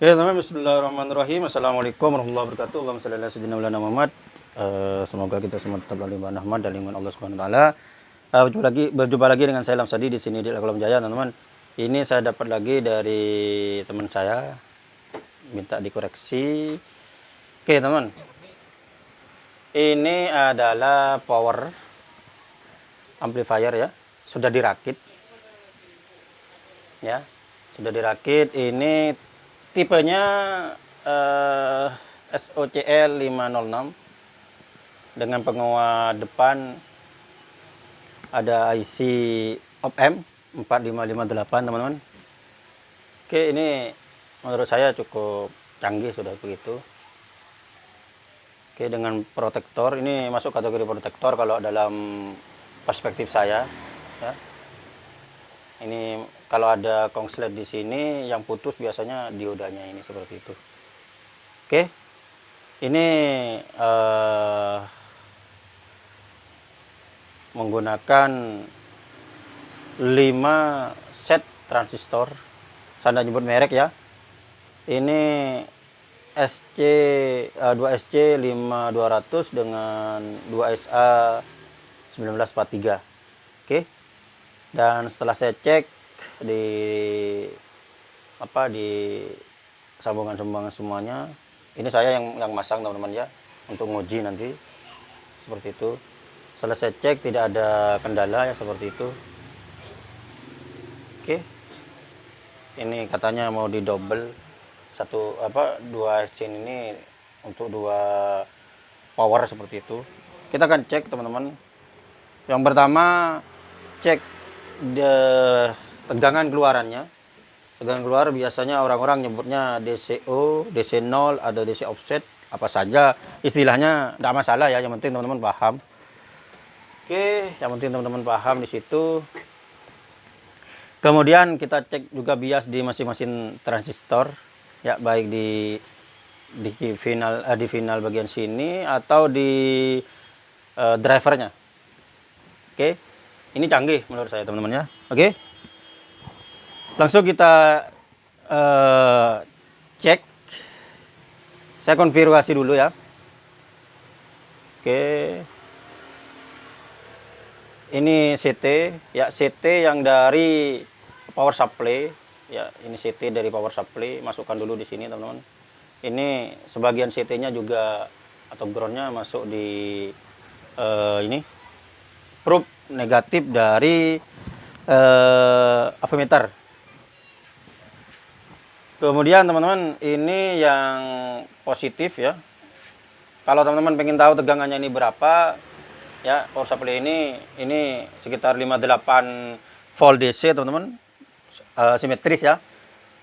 Oke teman Bismillahirrahmanirrahim Assalamualaikum warahmatullahi wabarakatuh Allahumma salli ala sayyidina Muhammad uh, Semoga kita semua tetap dalam limpahan rahmat dan lingkungan Allah Subhanahu wa taala. Uh, berjumpa lagi berjumpa lagi dengan saya Lamsadi di sini di Kolam Jaya teman-teman. Ini saya dapat lagi dari teman saya minta dikoreksi. Oke teman. Ini adalah power amplifier ya. Sudah dirakit. Ya. Sudah dirakit. Ini tipenya uh, SOCL 506 dengan penguat depan ada IC OPM 4558 teman-teman. Oke ini menurut saya cukup canggih sudah begitu. Oke dengan protektor ini masuk kategori protektor kalau dalam perspektif saya ya ini kalau ada kongslet di sini yang putus biasanya diodanya ini seperti itu. Oke? Ini uh, menggunakan 5 set transistor. Saya nyebut merek ya. Ini SC uh, 2SC 5200 dengan 2SA 1943 oke? okay dan setelah saya cek di apa di sambungan-sambungan semuanya ini saya yang yang masang teman-teman ya untuk nguji nanti seperti itu. Setelah saya cek tidak ada kendala ya seperti itu. Oke. Ini katanya mau di double satu apa dua scene ini untuk dua power seperti itu. Kita akan cek teman-teman. Yang pertama cek de, tegangan keluarannya tegangan keluar biasanya orang-orang nyebutnya DCO, DC0, ada DC offset, apa saja istilahnya tidak masalah ya, yang penting teman-teman paham. Oke, yang penting teman-teman paham di situ. Kemudian kita cek juga bias di masing-masing transistor, ya baik di di final eh, di final bagian sini atau di uh, drivernya. Oke ini canggih menurut saya teman-teman ya. Oke. Langsung kita uh, cek. Saya konfirmasi dulu ya. Oke. Ini CT ya CT yang dari power supply. Ya ini CT dari power supply masukkan dulu di sini teman-teman. Ini sebagian CT nya juga atau groundnya masuk di uh, ini. Probe negatif dari uh, avometer. Kemudian teman-teman ini yang positif ya. Kalau teman-teman pengen tahu tegangannya ini berapa, ya power supply ini ini sekitar 58 volt DC teman-teman, uh, simetris ya.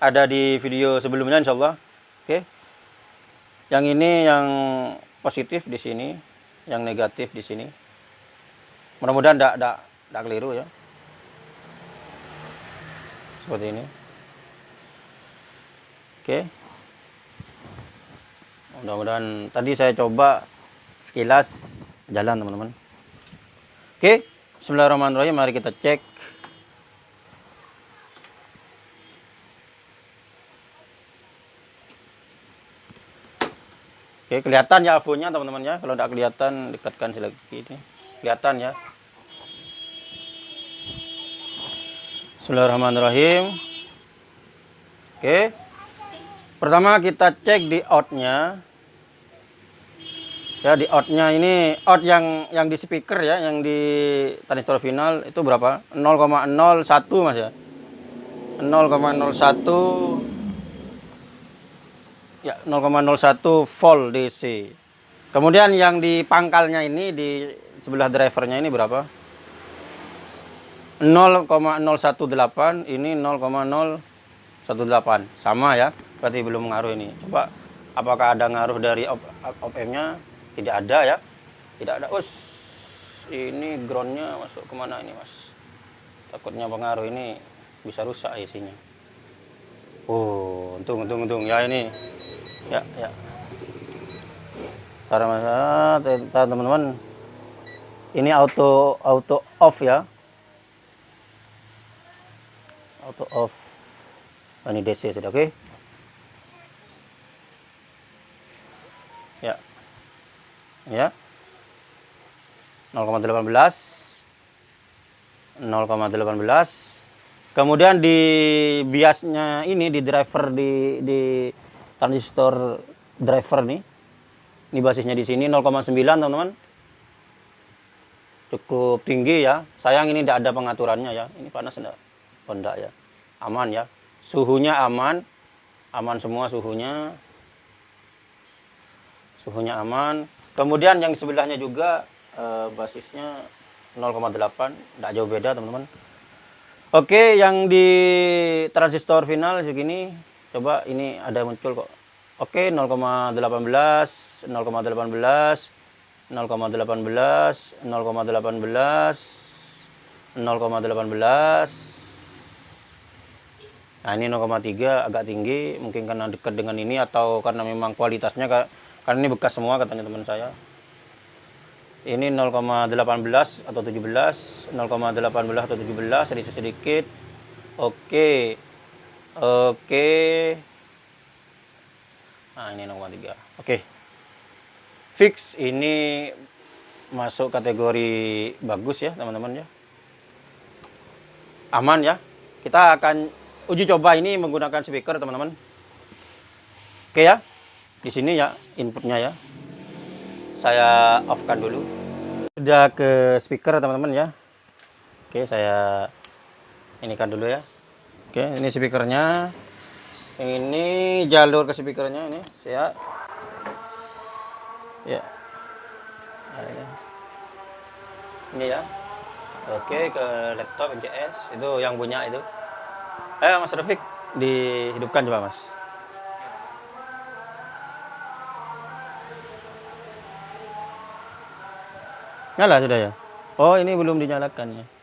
Ada di video sebelumnya insya Allah. Oke. Yang ini yang positif di sini, yang negatif di sini mudah-mudahan tidak tidak tidak keliru ya. Seperti ini. Oke. Mudah-mudahan tadi saya coba sekilas jalan teman-teman. Oke Bismillahirrahmanirrahim. Mari kita cek. Oke, kelihatan ya avonya teman-teman ya. Kalau tidak kelihatan, dekatkan lagi ini kelihatan ya. Bismillahirrahmanirrahim. Oke. Pertama kita cek di outnya. Ya di outnya ini out yang yang di speaker ya yang di transistor final itu berapa? 0,01 mas ya? 0,01 ya 0,01 volt DC kemudian yang di pangkalnya ini di sebelah drivernya ini berapa 0,018 ini 0,018 sama ya berarti belum ngaruh ini coba apakah ada ngaruh dari op, op nya tidak ada ya tidak ada us ini groundnya masuk ke mana ini mas takutnya pengaruh ini bisa rusak isinya oh untung untung untung ya ini ya ya teman-teman ini auto auto off ya. Auto off. Oh, ini DC sudah oke. Okay? ya. ya 0,18 0,18 kemudian di biasnya ini di driver di di transistor driver nih. Ini basisnya di sini 0,9 teman-teman cukup tinggi ya. Sayang ini tidak ada pengaturannya ya. Ini panas enggak? Oh, enggak ya. Aman ya. Suhunya aman. Aman semua suhunya. Suhunya aman. Kemudian yang sebelahnya juga eh, basisnya 0,8 tidak jauh beda teman-teman. Oke yang di transistor final segini. Coba ini ada muncul kok. Oke 0,18 0,18 0,18 0,18 0,18 nah ini 0,3 agak tinggi. Mungkin karena dekat dengan ini atau karena memang kualitasnya karena ini bekas semua katanya teman saya. Ini 0,18 atau 17 0,18 atau 17 sedikit sedikit. Oke. Oke. Nah ini 0,3 oke fix ini masuk kategori bagus ya teman-teman ya. Aman ya. Kita akan uji coba ini menggunakan speaker teman-teman. Oke ya di sini ya inputnya ya. Saya off kan dulu. Sudah ke speaker teman-teman ya. Oke saya ini kan dulu ya. Oke ini speakernya. Ini jalur ke speakernya ini saya ya. Ini ya. Oke ke laptop NCS itu yang punya itu. Eh Mas Rafiq dihidupkan coba Mas. Nyala sudah ya? Oh ini belum dinyalakan ya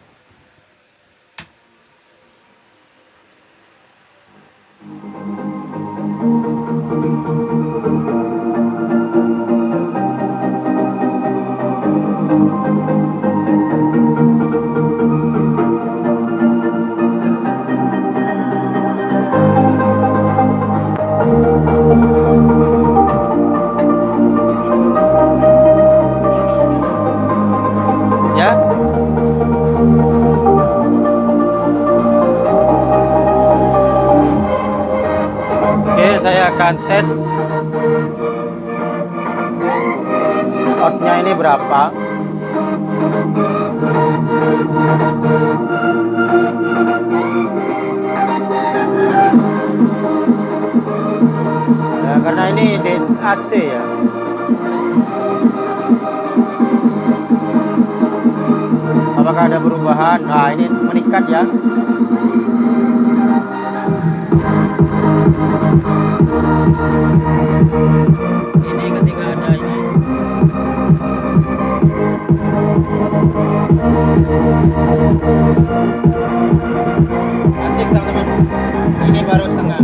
akan tes. Outnya ini berapa? Ya, karena ini DC AC ya. Apakah ada perubahan? Nah ini meningkat ya ini ketika ada ini. Asik teman-teman. Ini baru setengah.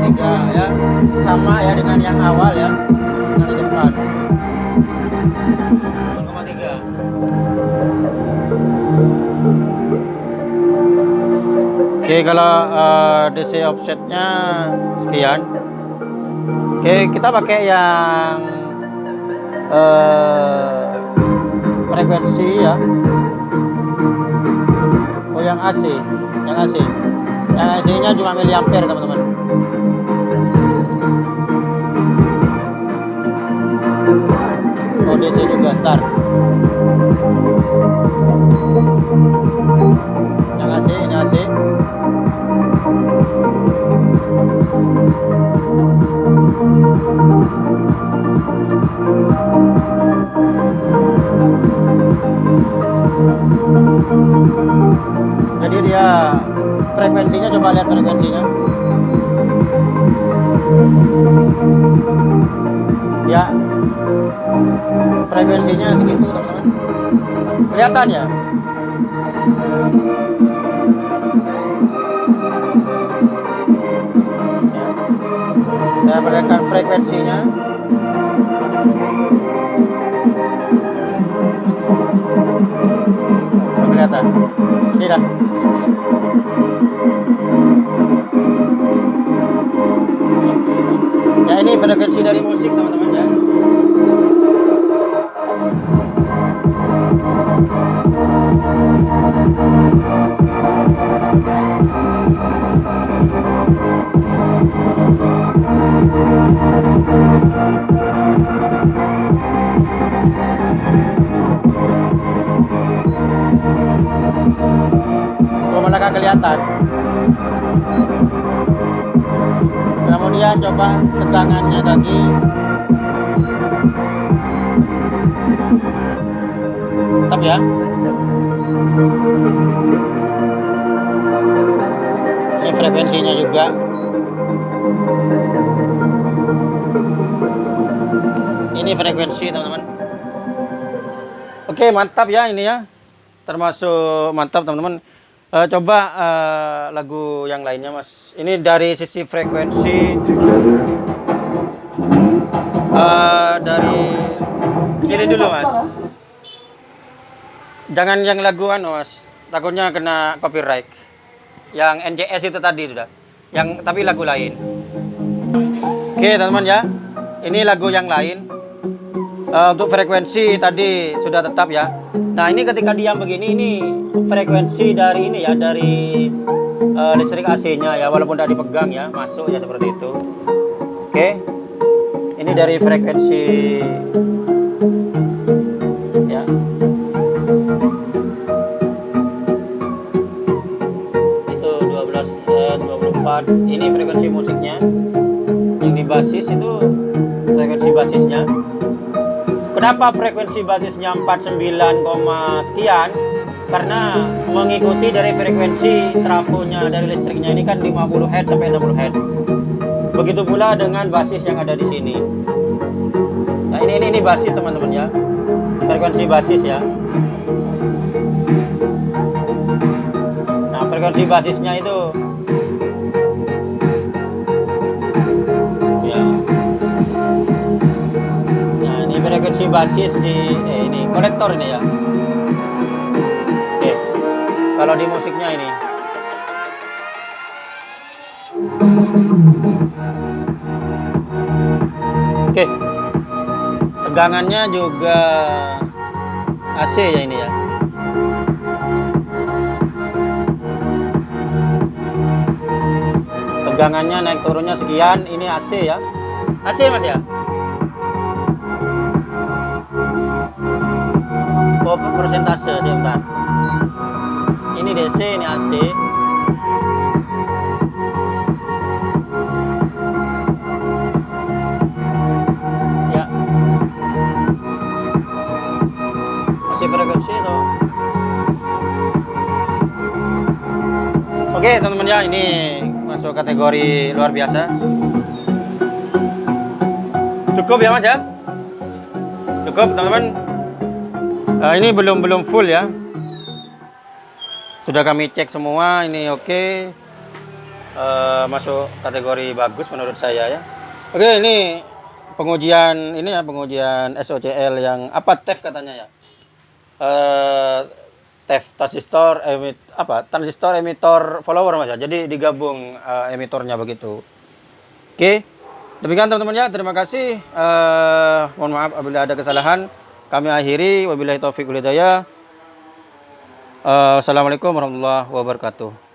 Tiga ya. Sama ya dengan yang awal ya. Dengan depan Oke kalau uh, eh, DC offsetnya sekian. Oke kita pakai yang uh, frekuensi ya. Oh yang AC yang AC yang AC nya cuma miliampere teman-teman. Oh DC juga ntar frekuensinya ya. Frekuensinya segitu teman-teman. Kelihatan ya. Saya perlihatkan frekuensinya. Kelihatan? Tidak frekuensi dari musik teman-teman ya Oh, malah kelihatan. Coba tegangannya lagi. Tetap ya. Ini frekuensinya juga. Ini frekuensi teman-teman. Oke mantap ya ini ya. Termasuk mantap teman-teman. Eh, coba eh, lagu yang lainnya mas. Ini dari sisi frekuensi. eh, dari ini dulu mas. Jangan yang laguan mas. Takutnya kena copyright. Yang NJS itu tadi sudah. Yang tapi lagu lain. Oke teman-teman ya. Ini lagu yang lain. Eh, untuk frekuensi tadi sudah tetap ya. Nah ini ketika diam begini ini frekuensi dari ini ya dari eh, listrik AC-nya ya walaupun tidak dipegang ya masuk ya seperti itu. Oke. Ini dari frekuensi ya. Itu 12 eh, 24. Ini frekuensi musiknya. Yang di basis itu frekuensi basisnya. Kenapa frekuensi basisnya 49, sekian? Karena mengikuti dari frekuensi trafonya dari listriknya ini kan 50 Hz sampai 60 Hz. Begitu pula dengan basis yang ada di sini. Nah, ini ini, ini basis teman-teman ya. Frekuensi basis ya. Nah, frekuensi basisnya itu frekuensi basis di eh, ini kolektor ini ya. Oke. Kalau di musiknya ini. Oke. Tegangannya juga AC ya ini ya. Tegangannya naik turunnya sekian, ini AC ya. AC Mas ya? Oh, persentase sebentar. Ini DC, ini AC. Ya. Masih frekuensi itu. Oke, teman-teman ya, ini masuk kategori luar biasa. Cukup ya, Mas ya? Cukup, teman-teman. Eh, ini belum belum full ya. Sudah kami cek semua, ini oke. Eh, masuk kategori bagus menurut saya ya. Oke, ini pengujian ini ya pengujian SOCL yang apa TEF katanya ya. Eh, TEF transistor emit apa transistor emitor follower mas ya. Jadi digabung eh, emitornya begitu. Oke. Demikian teman-teman ya. Terima kasih. Eh, mohon maaf apabila ada kesalahan. Kami akhiri wabillahi taufiq hidayah. Eh, Assalamualaikum warahmatullahi wabarakatuh.